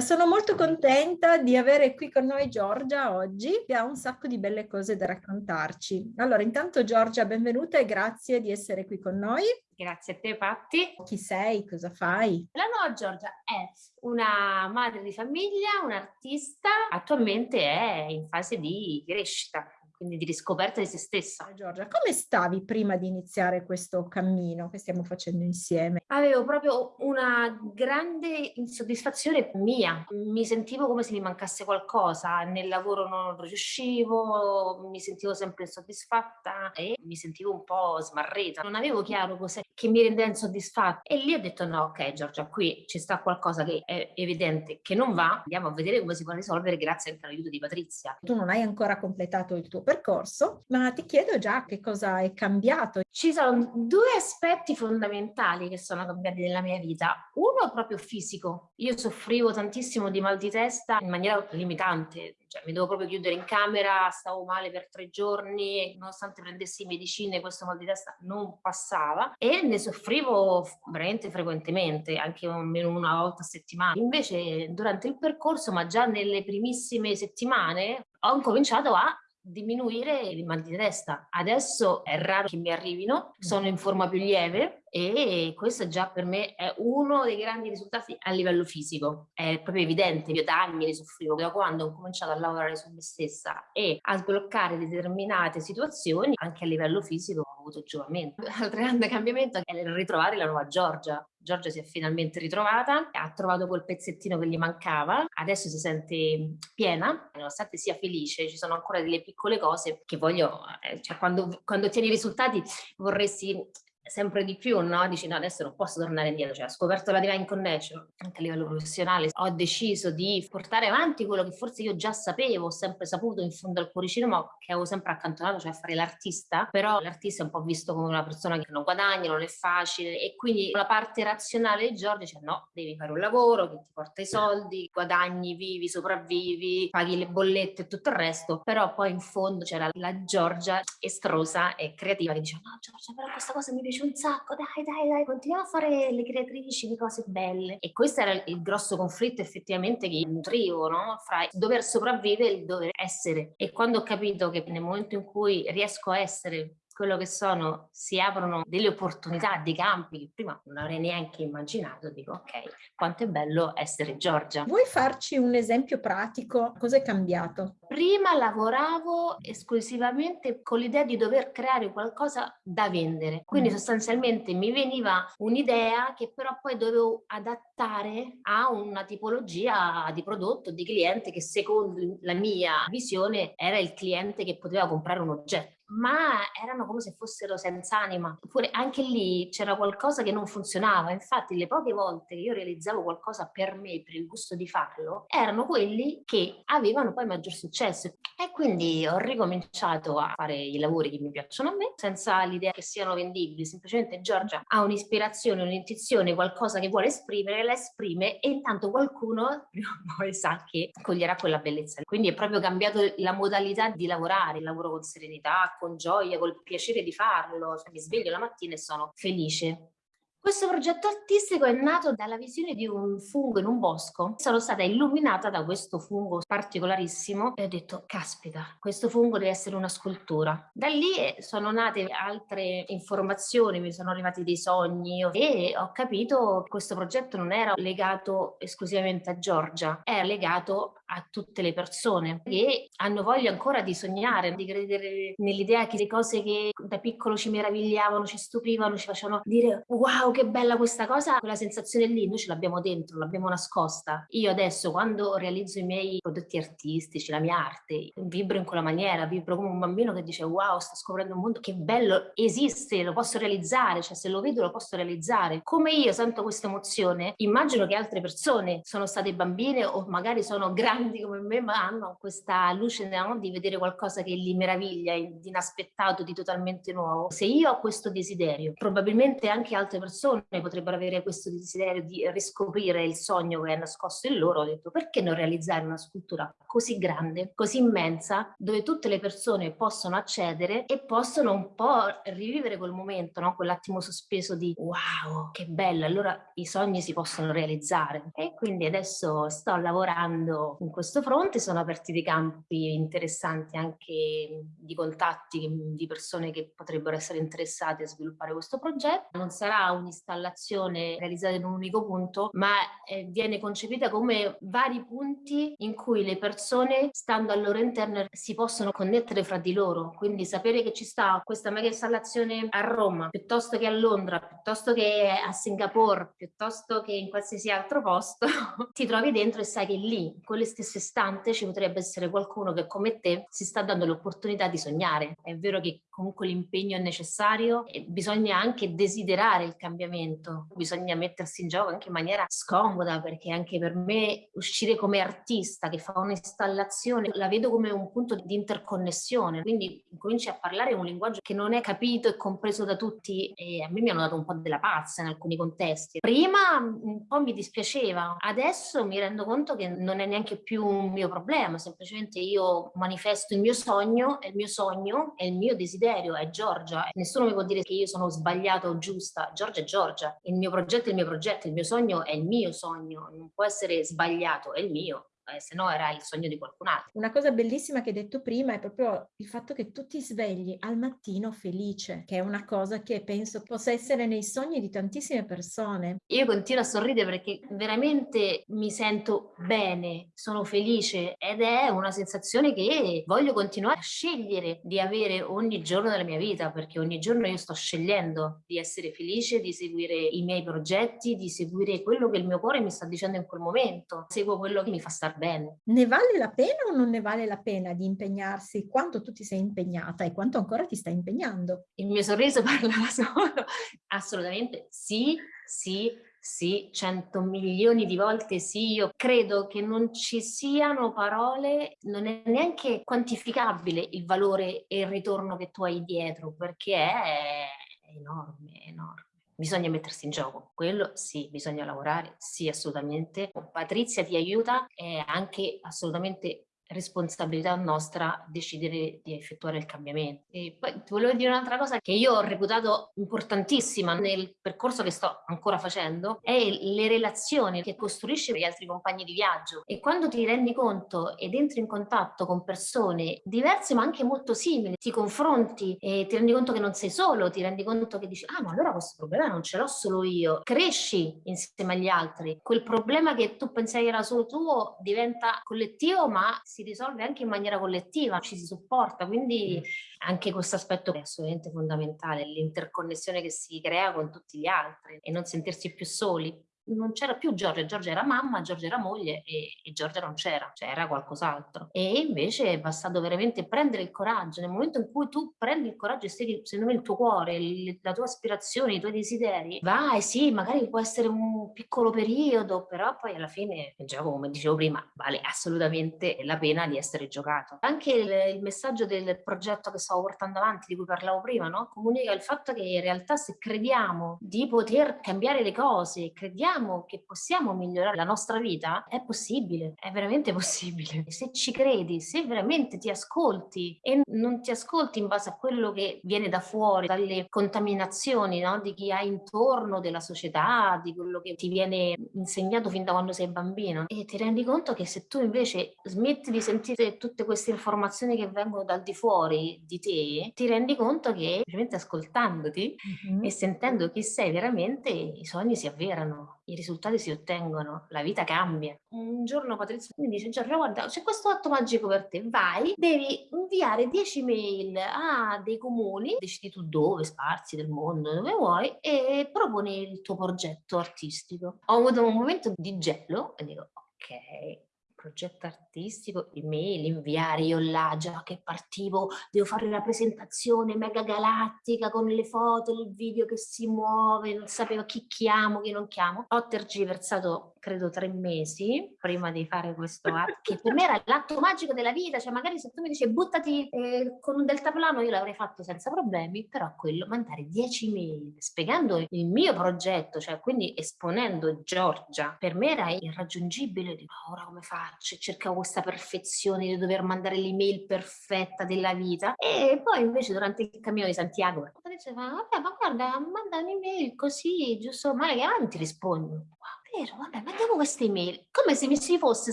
Sono molto contenta di avere qui con noi Giorgia oggi, che ha un sacco di belle cose da raccontarci. Allora, intanto Giorgia, benvenuta e grazie di essere qui con noi. Grazie a te Patti. Chi sei? Cosa fai? La nuova Giorgia è una madre di famiglia, un'artista, attualmente è in fase di crescita quindi di riscoperta di se stessa. Giorgia, come stavi prima di iniziare questo cammino che stiamo facendo insieme? Avevo proprio una grande insoddisfazione mia, mi sentivo come se mi mancasse qualcosa, nel lavoro non riuscivo, mi sentivo sempre insoddisfatta e mi sentivo un po' smarrita, non avevo chiaro cos'è che mi rendeva insoddisfatta e lì ho detto no ok Giorgia qui ci sta qualcosa che è evidente che non va, andiamo a vedere come si può risolvere grazie anche all'aiuto di Patrizia. Tu non hai ancora completato il tuo percorso, ma ti chiedo già che cosa è cambiato. Ci sono due aspetti fondamentali che sono cambiati nella mia vita. Uno proprio fisico. Io soffrivo tantissimo di mal di testa in maniera limitante, cioè mi dovevo proprio chiudere in camera, stavo male per tre giorni, nonostante prendessi medicine questo mal di testa non passava e ne soffrivo veramente frequentemente, anche almeno una volta a settimana. Invece durante il percorso, ma già nelle primissime settimane, ho cominciato a diminuire il mal di testa. Adesso è raro che mi arrivino, sono in forma più lieve e questo già per me è uno dei grandi risultati a livello fisico. È proprio evidente, io da anni ne soffrivo, da quando ho cominciato a lavorare su me stessa e a sbloccare determinate situazioni, anche a livello fisico avuto giovamento. L'altro grande cambiamento è ritrovare la nuova Giorgia. Giorgia si è finalmente ritrovata, ha trovato quel pezzettino che gli mancava, adesso si sente piena, nonostante sia felice, ci sono ancora delle piccole cose che voglio, eh, cioè quando, quando ottieni i risultati vorresti sempre di più, no? Dici no, adesso non posso tornare indietro, cioè ho scoperto la Divine Connection anche a livello professionale, ho deciso di portare avanti quello che forse io già sapevo, ho sempre saputo in fondo al cuoricino, ma che avevo sempre accantonato, cioè fare l'artista, però l'artista è un po' visto come una persona che non guadagna, non è facile e quindi la parte razionale di Giorgio dice no, devi fare un lavoro che ti porta i soldi, guadagni, vivi, sopravvivi, paghi le bollette e tutto il resto, però poi in fondo c'era la Giorgia estrosa e creativa che dice no Giorgia però questa cosa mi piace piace un sacco, dai, dai, dai, continuiamo a fare le creatrici di cose belle. E questo era il grosso conflitto effettivamente che nutrivo, no? Fra il dover sopravvivere e il dover essere. E quando ho capito che nel momento in cui riesco a essere quello che sono, si aprono delle opportunità, dei campi che prima non avrei neanche immaginato, dico ok, quanto è bello essere Giorgia. Vuoi farci un esempio pratico? Cosa è cambiato? Prima lavoravo esclusivamente con l'idea di dover creare qualcosa da vendere, quindi mm. sostanzialmente mi veniva un'idea che però poi dovevo adattare a una tipologia di prodotto, di cliente che secondo la mia visione era il cliente che poteva comprare un oggetto ma erano come se fossero senza anima. Oppure anche lì c'era qualcosa che non funzionava. Infatti le poche volte che io realizzavo qualcosa per me, per il gusto di farlo, erano quelli che avevano poi maggior successo. E quindi ho ricominciato a fare i lavori che mi piacciono a me, senza l'idea che siano vendibili. Semplicemente Giorgia ha un'ispirazione, un'intuizione, qualcosa che vuole esprimere, la esprime e intanto qualcuno prima o poi sa che coglierà quella bellezza. Quindi è proprio cambiato la modalità di lavorare, lavoro con serenità, con gioia, col piacere di farlo, cioè, mi sveglio la mattina e sono felice. Questo progetto artistico è nato dalla visione di un fungo in un bosco. Sono stata illuminata da questo fungo particolarissimo e ho detto, caspita, questo fungo deve essere una scultura. Da lì sono nate altre informazioni, mi sono arrivati dei sogni e ho capito che questo progetto non era legato esclusivamente a Giorgia, era legato a tutte le persone che hanno voglia ancora di sognare, di credere nell'idea che le cose che da piccolo ci meravigliavano, ci stupivano, ci facevano dire wow che bella questa cosa, quella sensazione lì noi ce l'abbiamo dentro, l'abbiamo nascosta. Io adesso quando realizzo i miei prodotti artistici, la mia arte, vibro in quella maniera, vibro come un bambino che dice wow sto scoprendo un mondo che bello, esiste, lo posso realizzare, cioè se lo vedo lo posso realizzare. Come io sento questa emozione, immagino che altre persone sono state bambine o magari sono grandi grandi come me, ma hanno questa luce no? di vedere qualcosa che li meraviglia, di inaspettato, di totalmente nuovo. Se io ho questo desiderio, probabilmente anche altre persone potrebbero avere questo desiderio di riscoprire il sogno che è nascosto in loro, ho detto perché non realizzare una scultura così grande, così immensa, dove tutte le persone possono accedere e possono un po' rivivere quel momento, no? quell'attimo sospeso di wow, che bello, allora i sogni si possono realizzare. E quindi adesso sto lavorando in questo fronte, sono aperti dei campi interessanti anche di contatti di persone che potrebbero essere interessate a sviluppare questo progetto. Non sarà un'installazione realizzata in un unico punto, ma eh, viene concepita come vari punti in cui le persone, stando al loro interno, si possono connettere fra di loro. Quindi sapere che ci sta questa mega installazione a Roma, piuttosto che a Londra, piuttosto che a Singapore, piuttosto che in qualsiasi altro posto, ti trovi dentro e sai che lì, in quelle stesse istante, ci potrebbe essere qualcuno che come te si sta dando l'opportunità di sognare. È vero che comunque l'impegno è necessario e bisogna anche desiderare il cambiamento, bisogna mettersi in gioco anche in maniera scomoda perché anche per me uscire come artista che fa un'installazione la vedo come un punto di interconnessione, quindi cominci a parlare un linguaggio che non è capito e compreso da tutti e a me mi hanno dato un po' della pazza in alcuni contesti. Prima un po' mi dispiaceva, adesso mi rendo conto che non è neanche più un mio problema, semplicemente io manifesto il mio sogno e il mio sogno è il mio desiderio, è Giorgia. Nessuno mi può dire che io sono sbagliata o giusta, Giorgia è Giorgia, il mio progetto è il mio progetto, il mio sogno è il mio sogno, non può essere sbagliato, è il mio eh, se no era il sogno di qualcun altro. Una cosa bellissima che hai detto prima è proprio il fatto che tu ti svegli al mattino felice, che è una cosa che penso possa essere nei sogni di tantissime persone. Io continuo a sorridere perché veramente mi sento bene, sono felice ed è una sensazione che voglio continuare a scegliere di avere ogni giorno della mia vita, perché ogni giorno io sto scegliendo di essere felice, di seguire i miei progetti, di seguire quello che il mio cuore mi sta dicendo in quel momento, seguo quello che mi fa star bene. Ne vale la pena o non ne vale la pena di impegnarsi quanto tu ti sei impegnata e quanto ancora ti stai impegnando? Il mio sorriso parla da solo. Assolutamente sì, sì, sì, cento milioni di volte sì, io credo che non ci siano parole, non è neanche quantificabile il valore e il ritorno che tu hai dietro, perché è enorme, enorme bisogna mettersi in gioco, quello sì, bisogna lavorare, sì assolutamente. Patrizia ti aiuta, è anche assolutamente responsabilità nostra decidere di effettuare il cambiamento. E poi ti volevo dire un'altra cosa che io ho reputato importantissima nel percorso che sto ancora facendo, è le relazioni che costruisci con gli altri compagni di viaggio. E quando ti rendi conto ed entri in contatto con persone diverse ma anche molto simili, ti confronti e ti rendi conto che non sei solo, ti rendi conto che dici, ah ma allora questo problema non ce l'ho solo io, cresci insieme agli altri. Quel problema che tu pensavi era solo tuo diventa collettivo ma si si risolve anche in maniera collettiva, ci si supporta, quindi anche questo aspetto è assolutamente fondamentale, l'interconnessione che si crea con tutti gli altri e non sentirsi più soli non c'era più Giorgia, Giorgia era mamma, Giorgia era moglie e, e Giorgia non c'era, c'era qualcos'altro. E invece è bastato veramente prendere il coraggio, nel momento in cui tu prendi il coraggio e segui secondo me il tuo cuore, il, la tua aspirazione, i tuoi desideri, vai sì, magari può essere un piccolo periodo, però poi alla fine gioco, come dicevo prima, vale assolutamente la pena di essere giocato. Anche il, il messaggio del progetto che stavo portando avanti, di cui parlavo prima, no? comunica il fatto che in realtà se crediamo di poter cambiare le cose, crediamo crediamo che possiamo migliorare la nostra vita, è possibile, è veramente possibile. Se ci credi, se veramente ti ascolti e non ti ascolti in base a quello che viene da fuori, dalle contaminazioni no? di chi hai intorno, della società, di quello che ti viene insegnato fin da quando sei bambino e ti rendi conto che se tu invece smetti di sentire tutte queste informazioni che vengono dal di fuori di te, ti rendi conto che semplicemente ascoltandoti mm-hmm. e sentendo chi sei veramente i sogni si avverano i risultati si ottengono, la vita cambia. Un giorno Patrizia mi dice, Giorgio guarda c'è questo atto magico per te, vai, devi inviare 10 mail a dei comuni, decidi tu dove, sparsi del mondo, dove vuoi, e proponi il tuo progetto artistico. Ho avuto un momento di gelo e dico, ok, progetto artistico, email, inviare io là già che partivo, devo fare la presentazione mega galattica con le foto, il video che si muove, non sapevo chi chiamo, chi non chiamo. Ho tergiversato credo tre mesi prima di fare questo atto, che per me era l'atto magico della vita, cioè magari se tu mi dici buttati eh, con un deltaplano io l'avrei fatto senza problemi, però quello, mandare 10 mail spiegando il mio progetto, cioè quindi esponendo Giorgia, per me era irraggiungibile, dico ora come faccio, cercavo questa perfezione di dover mandare l'email perfetta della vita. E poi invece durante il cammino di Santiago diceva vabbè ma guarda manda un'email così giusto? Male che avanti rispondo. Wow vero, vabbè, mandiamo queste email, come se mi si fosse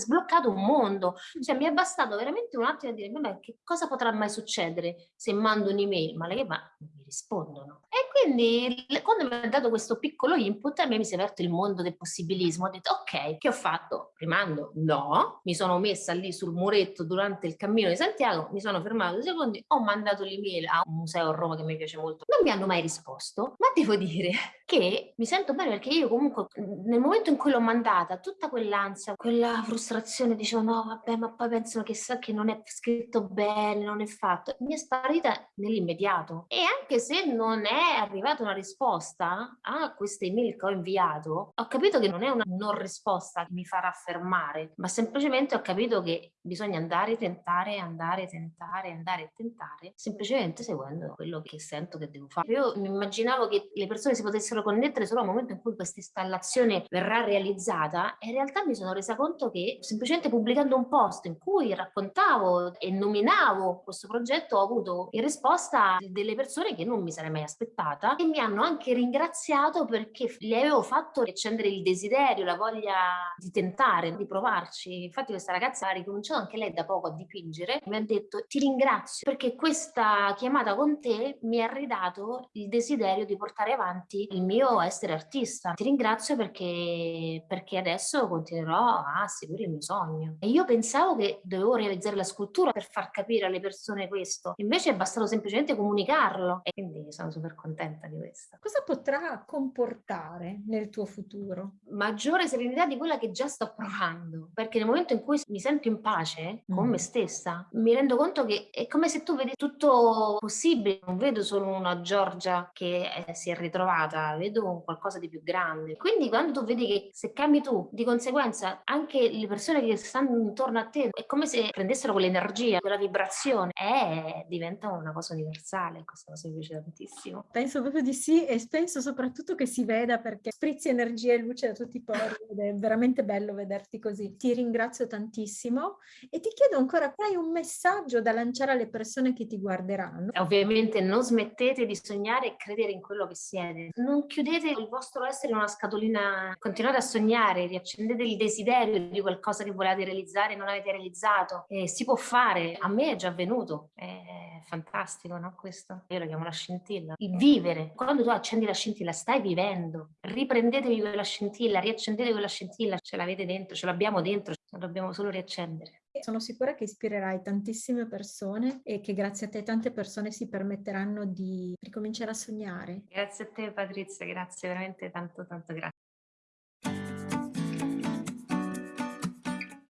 sbloccato un mondo, cioè mi è bastato veramente un attimo a dire, vabbè, che cosa potrà mai succedere se mando un'email, ma le ma mi rispondono. Quindi quando mi ha dato questo piccolo input, a me mi si è aperto il mondo del possibilismo, ho detto, ok, che ho fatto? Rimando? No, mi sono messa lì sul muretto durante il cammino di Santiago, mi sono fermato due secondi, ho mandato l'email a un museo a Roma che mi piace molto, non mi hanno mai risposto, ma devo dire che mi sento bene perché io comunque nel momento in cui l'ho mandata, tutta quell'ansia, quella frustrazione, dicevo no vabbè ma poi pensano che sa che non è scritto bene, non è fatto, mi è sparita nell'immediato e anche se non è arrivata una risposta a queste email che ho inviato, ho capito che non è una non risposta che mi farà fermare, ma semplicemente ho capito che bisogna andare, tentare, andare, tentare, andare tentare, semplicemente seguendo quello che sento che devo fare. Io mi immaginavo che le persone si potessero connettere solo al momento in cui questa installazione verrà realizzata e in realtà mi sono resa conto che semplicemente pubblicando un post in cui raccontavo e nominavo questo progetto ho avuto in risposta delle persone che non mi sarei mai aspettata e mi hanno anche ringraziato perché gli avevo fatto accendere il desiderio, la voglia di tentare, di provarci. Infatti questa ragazza ha ricominciato anche lei da poco a dipingere, mi ha detto ti ringrazio perché questa chiamata con te mi ha ridato il desiderio di portare avanti il mio essere artista. Ti ringrazio perché, perché adesso continuerò a seguire il mio sogno. E io pensavo che dovevo realizzare la scultura per far capire alle persone questo, invece è bastato semplicemente comunicarlo e quindi sono super contenta di questo. Cosa potrà comportare nel tuo futuro? Maggiore serenità di quella che già sto provando, perché nel momento in cui mi sento in pace con mm. me stessa, mi rendo conto che è come se tu vedi tutto possibile, non vedo solo una Giorgia che si è ritrovata, vedo qualcosa di più grande. Quindi quando tu vedi che se cambi tu, di conseguenza anche le persone che stanno intorno a te, è come se prendessero quell'energia, quella vibrazione e diventa una cosa universale. Questa cosa mi piace tantissimo. Penso proprio di sì e penso soprattutto che si veda perché sprizzi energia e luce da tutti i pori ed è veramente bello vederti così. Ti ringrazio tantissimo e ti chiedo ancora, hai un messaggio da lanciare alle persone che ti guarderanno? Ovviamente non smettete di sognare e credere in quello che siete. Non chiudete il vostro essere in una scatolina, continuate a sognare, riaccendete il desiderio di qualcosa che volete realizzare e non avete realizzato. E si può fare, a me è già avvenuto, è fantastico no questo? Io lo chiamo la scintilla. Il vivere, quando tu accendi la scintilla stai vivendo, riprendetevi quella scintilla, riaccendete quella scintilla, ce l'avete dentro, ce l'abbiamo dentro, la dobbiamo solo riaccendere. Sono sicura che ispirerai tantissime persone e che grazie a te tante persone si permetteranno di ricominciare a sognare. Grazie a te Patrizia, grazie veramente tanto tanto grazie.